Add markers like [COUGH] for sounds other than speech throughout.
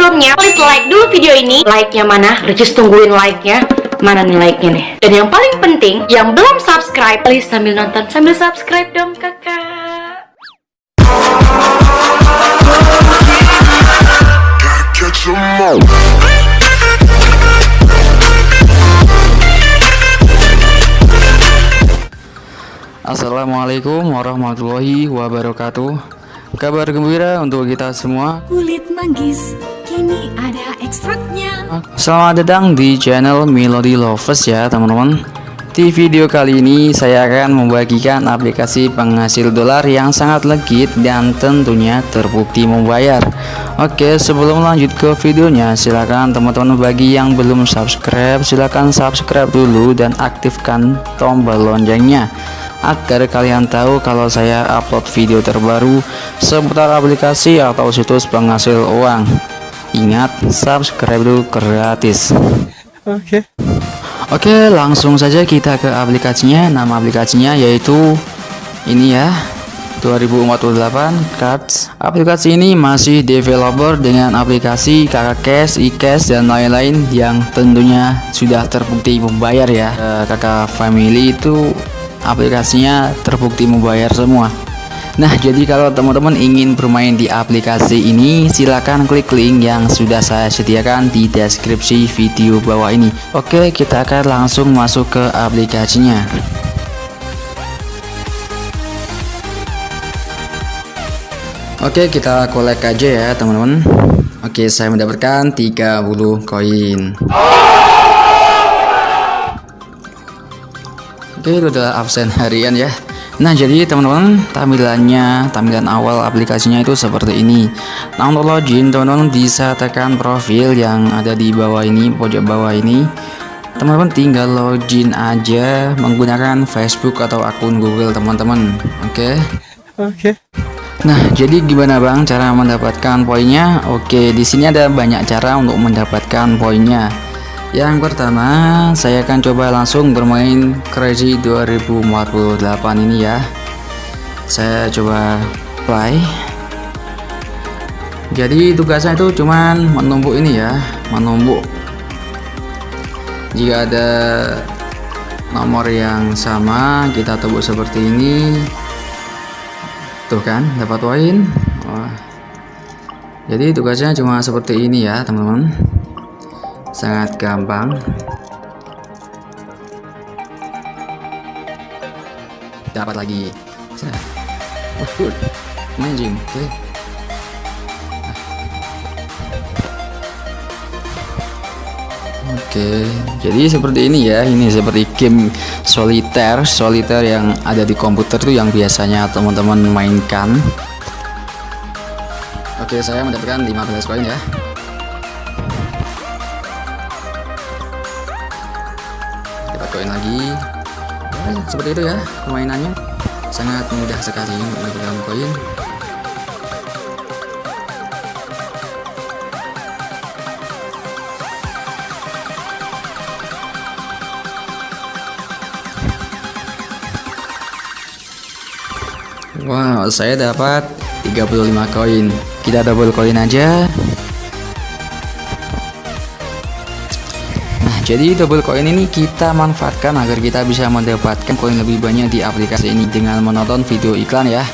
sebelumnya, please like dulu video ini. Like-nya mana? Ricis tungguin like-nya. Mana nih like-nya nih? Dan yang paling penting, yang belum subscribe, please sambil nonton sambil subscribe dong kakak. catch 'em all. Assalamualaikum warahmatullahi wabarakatuh Kabar gembira untuk kita semua Kulit manggis, kini ada ekstraknya. Selamat datang di channel Melody Lovers ya teman-teman Di video kali ini saya akan membagikan aplikasi penghasil dolar yang sangat legit dan tentunya terbukti membayar Oke sebelum lanjut ke videonya silakan teman-teman bagi yang belum subscribe silakan subscribe dulu dan aktifkan tombol loncengnya agar kalian tahu kalau saya upload video terbaru seputar aplikasi atau situs penghasil uang. Ingat, subscribe dulu gratis. Oke. Oke, langsung saja kita ke aplikasinya. Nama aplikasinya yaitu ini ya. 2048 Cards. Aplikasi ini masih developer dengan aplikasi kakak cash, e-cash dan lain-lain yang tentunya sudah terbukti membayar ya. Eh, kakak family itu aplikasinya terbukti membayar semua Nah jadi kalau teman-teman ingin bermain di aplikasi ini silahkan klik link yang sudah saya sediakan di deskripsi video bawah ini. Oke kita akan langsung masuk ke aplikasinya. Oke kita kolek aja ya teman-teman. Oke saya mendapatkan 30 koin. Oke itu adalah absen harian ya Nah jadi teman-teman tampilannya tampilan awal aplikasinya itu seperti ini. Nah untuk login teman-teman bisa tekan profil yang ada di bawah ini pojok bawah ini. Teman-teman tinggal login aja menggunakan Facebook atau akun Google teman-teman. Oke? Oke. Nah jadi gimana bang cara mendapatkan poinnya? Oke di sini ada banyak cara untuk mendapatkan poinnya yang pertama, saya akan coba langsung bermain Crazy 2048 ini ya. Saya coba play. Jadi tugasnya itu cuman menumbuk ini ya, menumbuk. Jika ada nomor yang sama, kita tumbuk seperti ini. Tuh kan, dapat poin. Jadi tugasnya cuma seperti ini ya, teman-teman sangat gampang dapat lagi oh, good oke okay. Oke, jadi seperti ini ya. Ini seperti game soliter, soliter yang ada di komputer tuh yang biasanya teman-teman mainkan. Oke, saya mendapatkan 15 koin ya. Koin lagi ya, seperti itu ya permainannya sangat mudah sekali mendapatkan koin Wow, saya dapat 35 koin. Kita double koin aja. Jadi double coin ini kita manfaatkan agar kita bisa mendapatkan koin lebih banyak di aplikasi ini dengan menonton video iklan ya.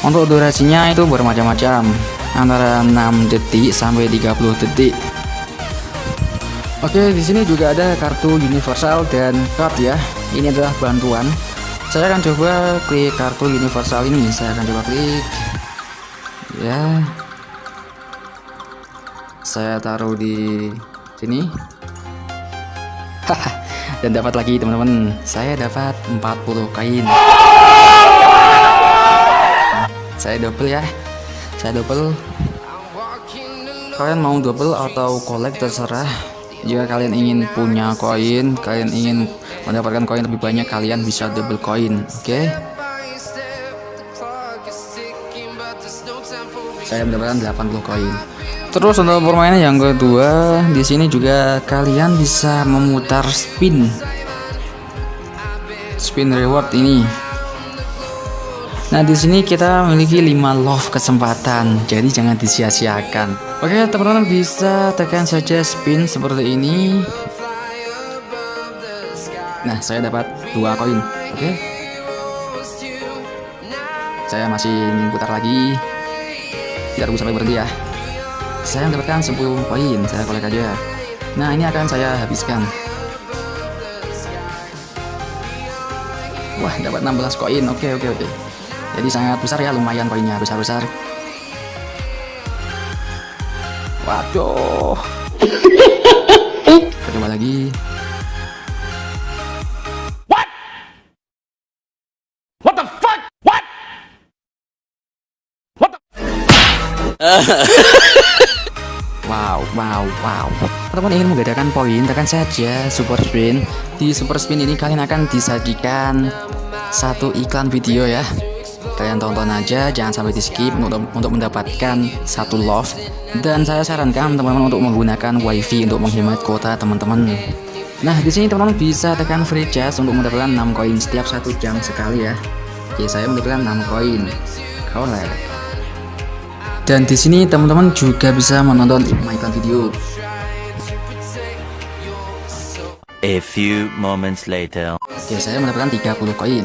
Untuk durasinya itu bermacam-macam, antara 6 detik sampai 30 detik. Oke, di sini juga ada kartu universal dan card ya. Ini adalah bantuan. Saya akan coba klik kartu universal ini. Saya akan coba klik. Ya. Saya taruh di sini [LAUGHS] dan dapat lagi teman-teman. Saya dapat 40 kain. Saya double ya. Saya double. Kalian mau double atau collect terserah. Jika kalian ingin punya koin kalian ingin mendapatkan koin lebih banyak kalian bisa double koin oke? Okay? saya mendapatkan 80 koin Terus untuk permainan yang kedua, di sini juga kalian bisa memutar spin. Spin reward ini. Nah, di sini kita memiliki 5 love kesempatan, jadi jangan disia-siakan. Oke, teman-teman bisa tekan saja spin seperti ini. Nah, saya dapat dua koin. Oke. Saya masih ingin putar lagi. Tidak tunggu sampai berhenti ya. Saya mendapatkan 10 koin, saya kolek aja. Nah, ini akan saya habiskan. Wah, dapat 16 koin. Oke, oke, oke. Jadi sangat besar ya, lumayan koinnya besar-besar. Waduh. [LAUGHS] Coba lagi. [LAUGHS] Wow, wow, wow. Teman-teman ingin menggandakan poin, tekan saja super spin. Di super spin ini kalian akan disajikan satu iklan video ya. Kalian tonton aja, jangan sampai di skip untuk, untuk mendapatkan satu love. Dan saya sarankan teman-teman untuk menggunakan wifi untuk menghemat kuota teman-teman. Nah, di sini teman-teman bisa tekan free charge untuk mendapatkan 6 koin setiap satu jam sekali ya. Oke, saya mendapatkan 6 koin. Collect. Dan di sini teman-teman juga bisa menonton iklan video. A few moments later. Oke, saya mendapatkan 30 koin.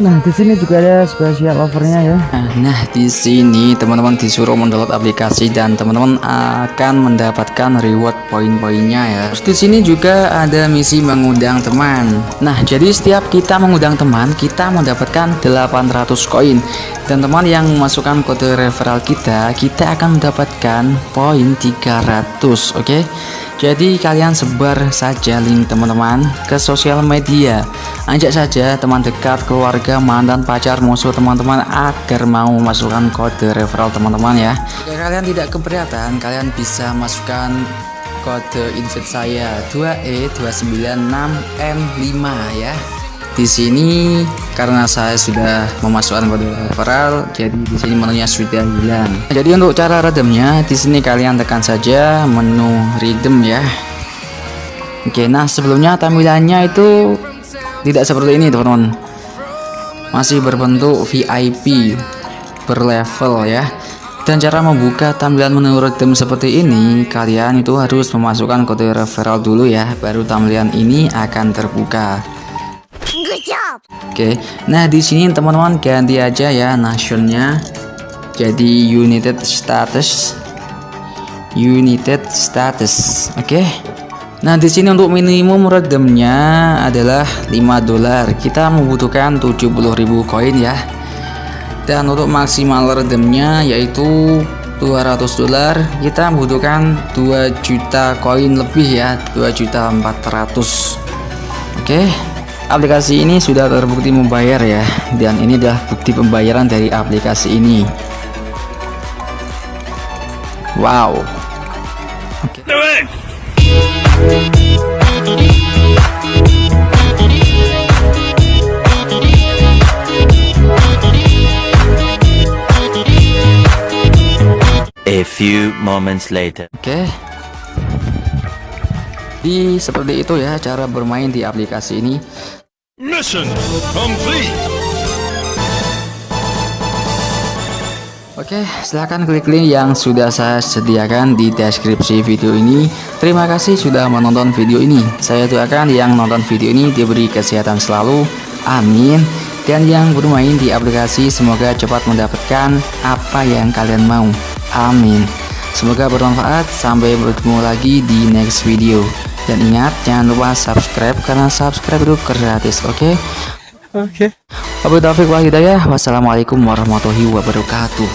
Nah, di sini juga ada spesial offernya ya. Nah, di sini teman-teman disuruh mendownload aplikasi dan teman-teman akan mendapatkan reward poin-poinnya ya. Terus di sini juga ada misi mengundang teman. Nah, jadi setiap kita mengundang teman, kita mendapatkan 800 koin. Dan teman yang memasukkan kode referral kita, kita akan mendapatkan poin 300, oke? Jadi kalian sebar saja link teman-teman ke sosial media Ajak saja teman dekat, keluarga, mantan, pacar, musuh teman-teman Agar mau masukkan kode referral teman-teman ya. Jika kalian tidak keberatan, kalian bisa masukkan kode invite saya E 2E296M5 ya. Di sini karena saya sudah memasukkan kode referral jadi di sini menunya sudah hilang. Jadi untuk cara redemnya di sini kalian tekan saja menu redeem ya. Oke nah sebelumnya tampilannya itu tidak seperti ini teman-teman masih berbentuk VIP berlevel ya dan cara membuka tampilan menu redeem seperti ini kalian itu harus memasukkan kode referral dulu ya baru tampilan ini akan terbuka Oke, nah di sini teman-teman ganti aja ya nasionnya jadi United Status. United Status, oke. Nah di sini untuk minimum redemnya adalah 5 dolar. Kita membutuhkan 70.000 koin ya. Dan untuk maksimal redemnya yaitu 200 dolar. Kita membutuhkan 2 juta koin lebih ya, 2 juta 400. Oke aplikasi ini sudah terbukti membayar ya dan ini adalah bukti pembayaran dari aplikasi ini wow okay. A few moments later. Oke. Okay. Di seperti itu ya cara bermain di aplikasi ini. Mission complete. Oke, silahkan klik link yang sudah saya sediakan di deskripsi video ini. Terima kasih sudah menonton video ini. Saya doakan yang nonton video ini diberi kesehatan selalu. Amin. Dan yang bermain di aplikasi semoga cepat mendapatkan apa yang kalian mau. Amin. Semoga bermanfaat. Sampai bertemu lagi di next video. Dan ingat jangan lupa subscribe karena subscribe itu gratis, oke? Okay? Oke. Okay. Abu Taufik wa Hidayah. Wassalamualaikum warahmatullahi wabarakatuh.